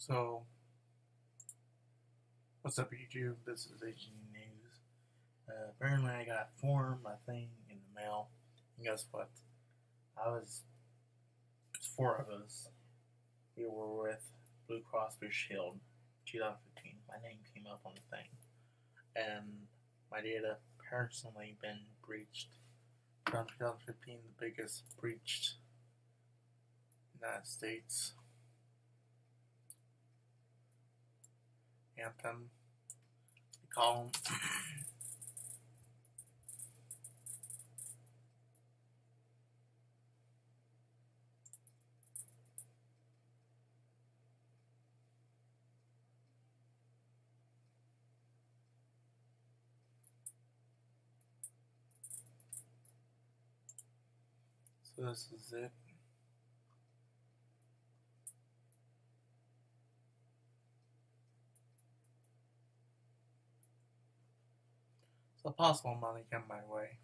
So, what's up, YouTube? This is HG News. Uh, apparently, I got form, a thing in the mail. And guess what? I was, it's four of us. We were with Blue Cross Blue Shield 2015. My name came up on the thing. And my data personally been breached. From 2015, the biggest breached United States. Anthem. We call them. So this is it. So possible money come my way.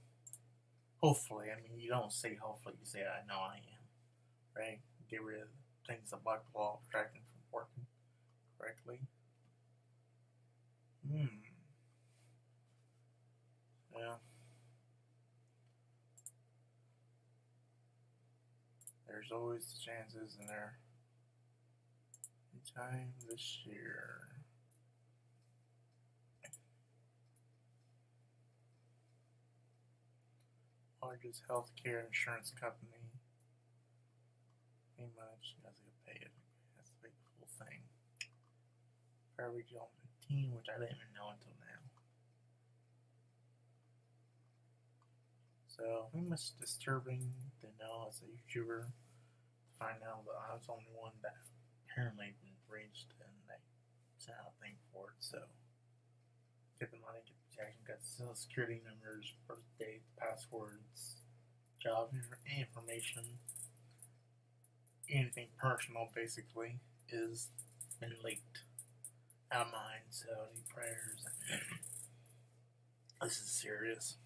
Hopefully, I mean you don't say hopefully, you say I know I am. Right? Get rid of things that block the law of from working correctly. Hmm. Yeah. There's always the chances in there. Time this year. Largest healthcare insurance company. Pretty much, you guys get paid. That's the big full thing. Regional 15, which I didn't even know until now. So, pretty much disturbing to know as a YouTuber to find out that I was the only one that apparently been breached and they sent out a thing for it. So, get got social security numbers, birth date, passwords, job information, anything personal basically is been leaked out of mine. So any prayers. this is serious.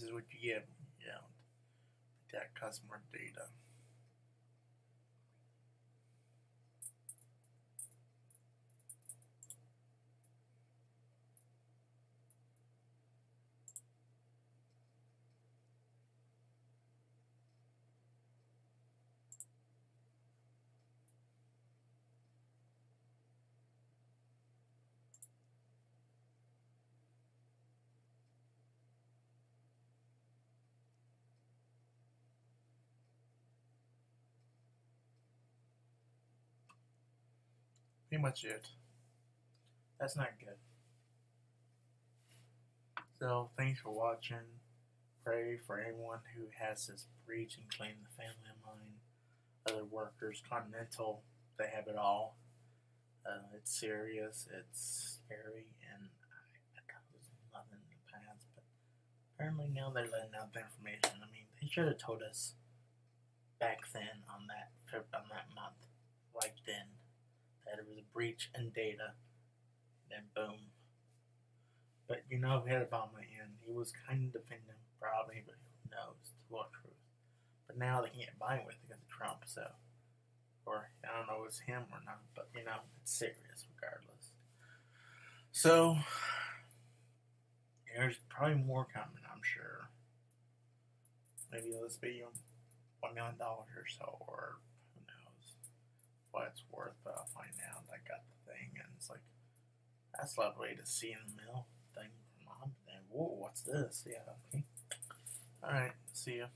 Is what you get, know, that customer data. Pretty much it. That's not good. So, thanks for watching. Pray for anyone who has this breach and claim the family of mine. Other workers, Continental, they have it all. Uh, it's serious, it's scary, and I, I thought it was nothing in the past, but apparently now they're letting out the information. I mean, they should have told us back then on that on that month, right then that it was a breach in data, then boom. But you know, we had Obama in. He was kind of defending probably, but who knows to what truth. But now they can't buy with because of Trump, so. Or, I don't know if it's him or not, but you know, it's serious regardless. So, There's probably more coming, I'm sure. Maybe this be one million dollars or so, or what it's worth. But I'll find out. I got the thing, and it's like that's lovely to see in the mail thing mom. And whoa, what's this? Yeah, okay. All right, see ya.